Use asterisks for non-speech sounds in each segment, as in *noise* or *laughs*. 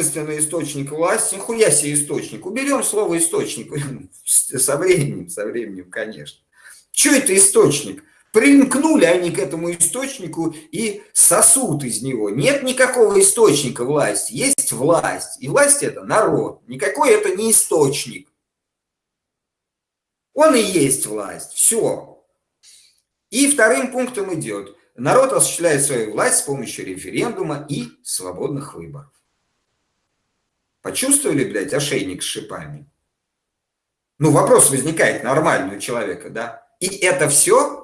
единственный источник власти, нихуя себе источник. Уберем слово источник *laughs* со временем, со временем, конечно. Что это источник? Примкнули они к этому источнику и сосут из него. Нет никакого источника власти, есть власть. И власть это народ. Никакой это не источник. Он и есть власть. Все. И вторым пунктом идет. Народ осуществляет свою власть с помощью референдума и свободных выборов. Почувствовали, блядь, ошейник с шипами? Ну, вопрос возникает нормальный у человека, да? И это все?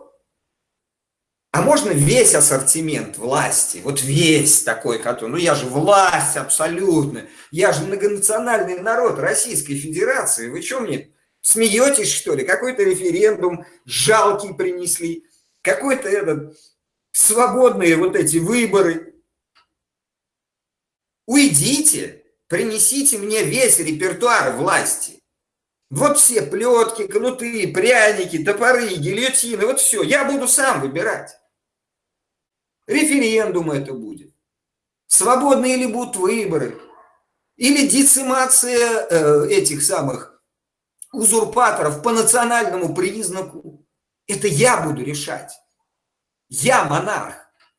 А можно весь ассортимент власти, вот весь такой, который, ну я же власть абсолютно, я же многонациональный народ Российской Федерации, вы что мне смеетесь что ли? Какой-то референдум жалкий принесли, какой-то этот свободные вот эти выборы. Уйдите, принесите мне весь репертуар власти. Вот все плетки, кнуты, пряники, топоры, гильотины, вот все. Я буду сам выбирать. Референдум это будет. Свободные ли будут выборы. Или децимация э, этих самых узурпаторов по национальному признаку. Это я буду решать. Я монарх,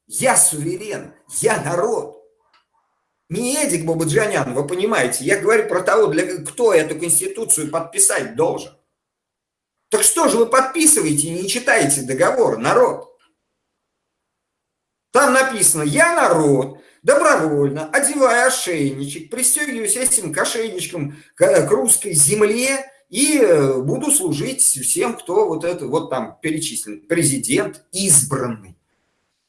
я суверен, я народ. Не Эдик Бабаджанян, вы понимаете, я говорю про того, для, кто эту конституцию подписать должен. Так что же вы подписываете и не читаете договор, народ? Там написано «Я народ, добровольно, одевая ошейничек, пристегиваюсь этим к ошейничкам к русской земле, и э, буду служить всем, кто вот это вот там перечислен. Президент избранный.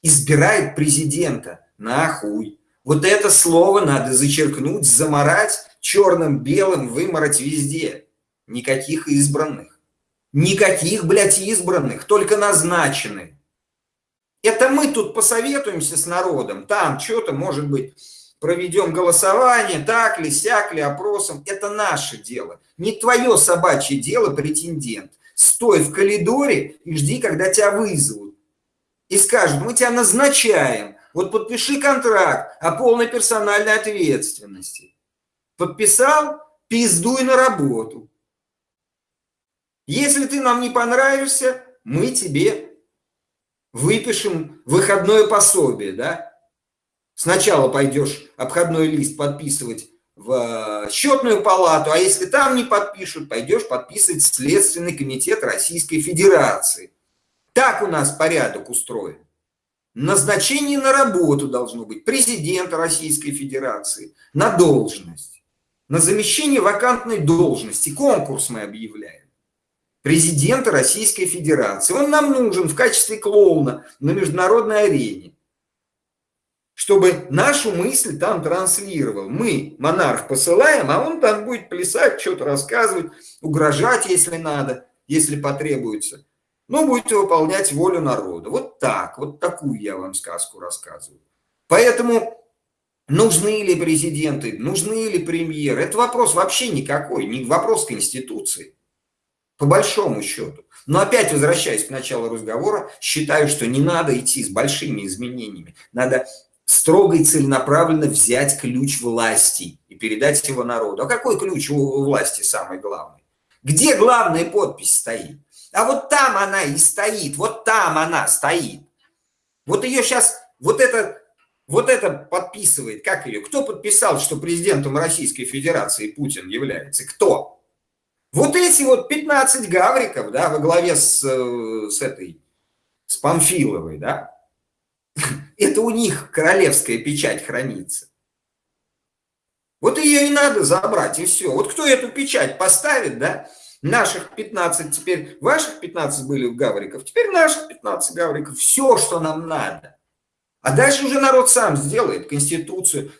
Избирает президента. Нахуй. Вот это слово надо зачеркнуть, заморать, черным-белым вымороть везде. Никаких избранных. Никаких, блядь, избранных, только назначенные. Это мы тут посоветуемся с народом. Там что-то, может быть, проведем голосование, так ли, сяк ли, опросом. Это наше дело. Не твое собачье дело, претендент. Стой в коридоре и жди, когда тебя вызовут. И скажут, мы тебя назначаем. Вот подпиши контракт о полной персональной ответственности. Подписал, пиздуй на работу. Если ты нам не понравишься, мы тебе выпишем выходное пособие, да? Сначала пойдешь обходной лист подписывать в э, счетную палату, а если там не подпишут, пойдешь подписывать Следственный комитет Российской Федерации. Так у нас порядок устроен. Назначение на работу должно быть президента Российской Федерации на должность. На замещение вакантной должности конкурс мы объявляем. Президента Российской Федерации. Он нам нужен в качестве клоуна на международной арене чтобы нашу мысль там транслировал. Мы, монарх, посылаем, а он там будет плясать, что-то рассказывать, угрожать, если надо, если потребуется. Но будет выполнять волю народа. Вот так, вот такую я вам сказку рассказываю. Поэтому нужны ли президенты, нужны ли премьеры, это вопрос вообще никакой, не вопрос Конституции. По большому счету. Но опять возвращаясь к началу разговора, считаю, что не надо идти с большими изменениями. Надо строго и целенаправленно взять ключ власти и передать его народу. А какой ключ у власти самый главный? Где главная подпись стоит? А вот там она и стоит, вот там она стоит. Вот ее сейчас, вот это, вот это подписывает, как ее? Кто подписал, что президентом Российской Федерации Путин является? Кто? Вот эти вот 15 гавриков, да, во главе с, э, с этой, с Памфиловой, да, *laughs* это у них королевская печать хранится. Вот ее и надо забрать, и все. Вот кто эту печать поставит, да, наших 15, теперь ваших 15 были в гавриков, теперь наших 15 гавриков, все, что нам надо. А дальше уже народ сам сделает конституцию.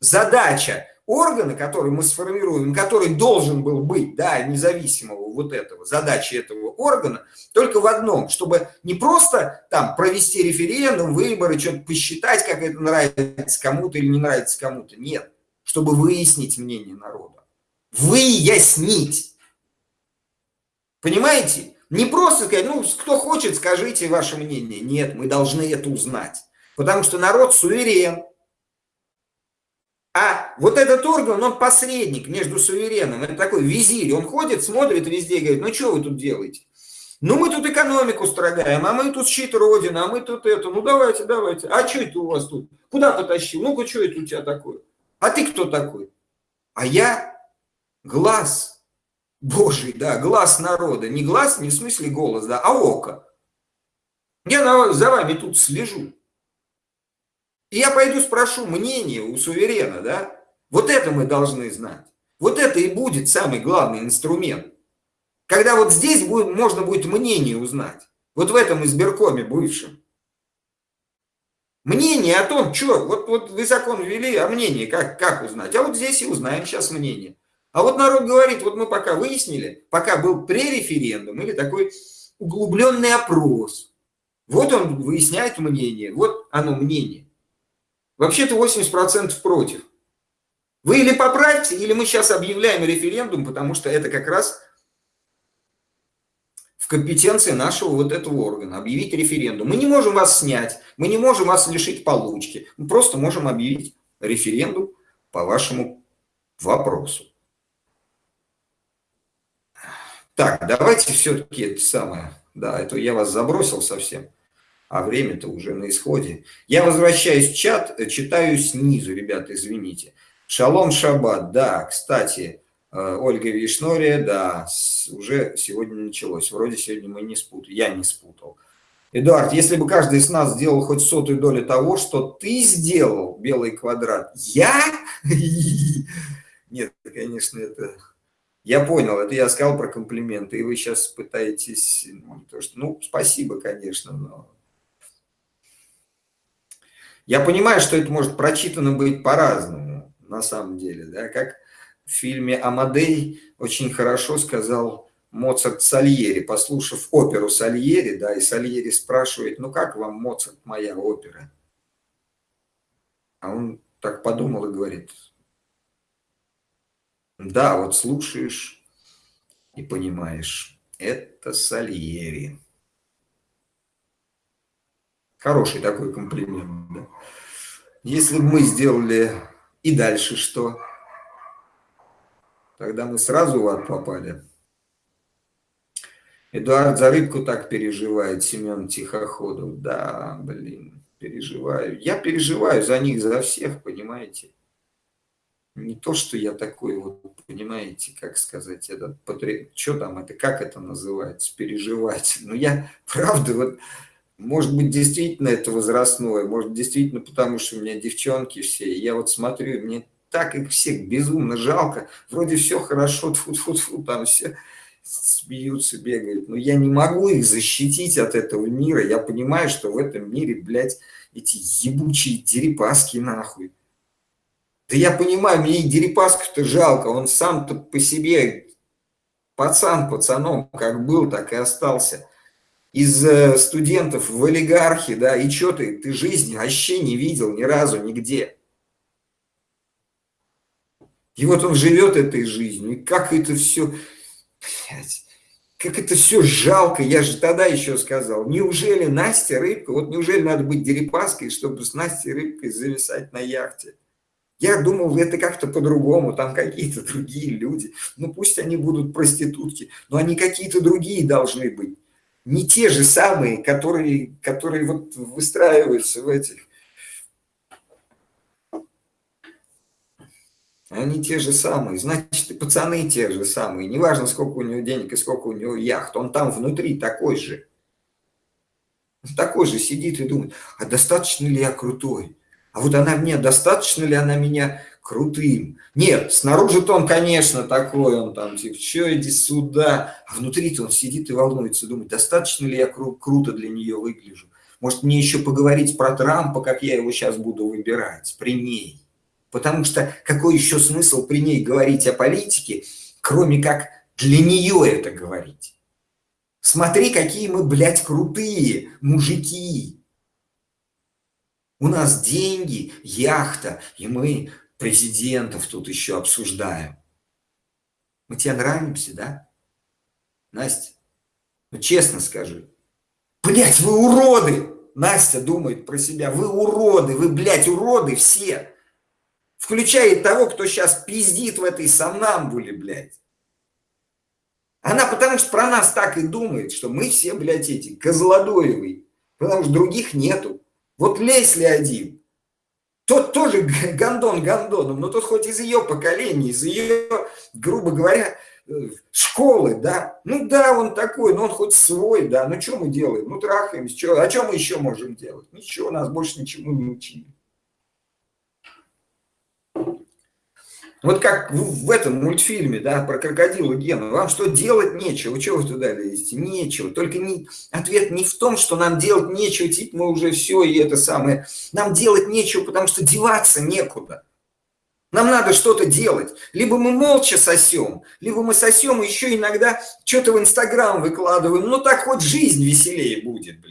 Задача органа, который мы сформируем, который должен был быть, да, независимого вот этого, задачи этого органа, только в одном, чтобы не просто там провести референдум, выборы, что-то посчитать, как это нравится кому-то или не нравится кому-то. Нет, чтобы выяснить мнение народа. Выяснить. Понимаете? Не просто сказать, ну, кто хочет, скажите ваше мнение. Нет, мы должны это узнать. Потому что народ суверен, А вот этот орган, он посредник между сувереном. Это такой визирь. Он ходит, смотрит везде и говорит, ну что вы тут делаете? Ну мы тут экономику строгаем, а мы тут щит Родины, а мы тут это. Ну давайте, давайте. А что это у вас тут? Куда потащил? Ну-ка, что это у тебя такое? А ты кто такой? А я глаз Божий, да, глаз народа. Не глаз, не в смысле голос, да, а око. Я за вами тут слежу. И я пойду спрошу мнение у суверена, да? Вот это мы должны знать. Вот это и будет самый главный инструмент. Когда вот здесь будет, можно будет мнение узнать. Вот в этом избиркоме бывшем. Мнение о том, что, вот, вот вы закон ввели, а мнение как, как узнать? А вот здесь и узнаем сейчас мнение. А вот народ говорит, вот мы пока выяснили, пока был пререферендум или такой углубленный опрос. Вот он выясняет мнение, вот оно мнение. Вообще-то 80% против. Вы или поправьте, или мы сейчас объявляем референдум, потому что это как раз в компетенции нашего вот этого органа, объявить референдум. Мы не можем вас снять, мы не можем вас лишить получки, мы просто можем объявить референдум по вашему вопросу. Так, давайте все-таки это самое, да, это я вас забросил совсем а время-то уже на исходе. Я возвращаюсь в чат, э, читаю снизу, ребята, извините. Шалом Шаббат, да, кстати, э, Ольга Вишнория, да, уже сегодня началось. Вроде сегодня мы не спутали, я не спутал. Эдуард, если бы каждый из нас сделал хоть сотую долю того, что ты сделал, белый квадрат, я? *laughs* Нет, конечно, это... Я понял, это я сказал про комплименты, и вы сейчас пытаетесь... Ну, то, что, ну спасибо, конечно, но я понимаю, что это может прочитано быть по-разному, на самом деле, да, как в фильме «Амадей» очень хорошо сказал Моцарт Сальери, послушав оперу Сальери, да, и Сальери спрашивает, ну как вам, Моцарт, моя опера? А он так подумал и говорит, да, вот слушаешь и понимаешь, это Сальери. Хороший такой комплимент. Да? Если бы мы сделали и дальше что? Тогда мы сразу в ад попали. Эдуард за рыбку так переживает, Семен Тихоходов. Да, блин, переживаю. Я переживаю за них, за всех, понимаете? Не то, что я такой вот, понимаете, как сказать, это, что там это, как это называется, переживать. Но я, *laughs* правда, вот может быть, действительно это возрастное, может, действительно потому, что у меня девчонки все. И я вот смотрю, мне так их всех безумно жалко. Вроде все хорошо, тфу -тфу -тфу, там все смеются, бегают. Но я не могу их защитить от этого мира. Я понимаю, что в этом мире, блядь, эти ебучие дерипаски нахуй. Да я понимаю, мне и дерипасков-то жалко. Он сам-то по себе пацан пацаном как был, так и остался из э, студентов в олигархи, да, и что ты, ты жизни вообще не видел ни разу, нигде. И вот он живет этой жизнью, и как это все, блядь, как это все жалко, я же тогда еще сказал, неужели Настя Рыбка, вот неужели надо быть Дерипаской, чтобы с Настей Рыбкой зависать на яхте? Я думал, это как-то по-другому, там какие-то другие люди, ну пусть они будут проститутки, но они какие-то другие должны быть не те же самые, которые, которые вот выстраиваются в этих. Они те же самые, значит, и пацаны те же самые. Неважно, сколько у него денег и сколько у него яхт, он там внутри такой же. Такой же сидит и думает, а достаточно ли я крутой? А вот она мне, достаточно ли она меня крутым. Нет, снаружи-то он, конечно, такой, он там, типа, что иди сюда, а внутри-то он сидит и волнуется, думает, достаточно ли я кру круто для нее выгляжу. Может, мне еще поговорить про Трампа, как я его сейчас буду выбирать, при ней. Потому что какой еще смысл при ней говорить о политике, кроме как для нее это говорить? Смотри, какие мы, блядь, крутые мужики. У нас деньги, яхта, и мы президентов тут еще обсуждаем. Мы тебе нравимся, да? Настя, ну честно скажи. Блять, вы уроды! Настя думает про себя. Вы уроды, вы, блядь, уроды все. включая того, кто сейчас пиздит в этой сомнамбуле, блядь. Она потому что про нас так и думает, что мы все, блядь, эти козлодоевые, потому что других нету. Вот Лесли один, тот тоже гандон гандоном, но тот хоть из ее поколения, из ее, грубо говоря, э, школы, да. Ну да, он такой, но он хоть свой, да. Ну что мы делаем? Ну трахаемся, что? А что мы еще можем делать? Ничего, нас больше ничему не учили. Вот как в, этом мультфильме, да, про крокодила Гена. Вам что, делать нечего? Чего вы туда лезете? Нечего. Только не, ответ не в том, что нам делать нечего, типа мы уже все и это самое. Нам делать нечего, потому что деваться некуда. Нам надо что-то делать. Либо мы молча сосем, либо мы сосем еще иногда что-то в Инстаграм выкладываем. Ну так хоть жизнь веселее будет, блин.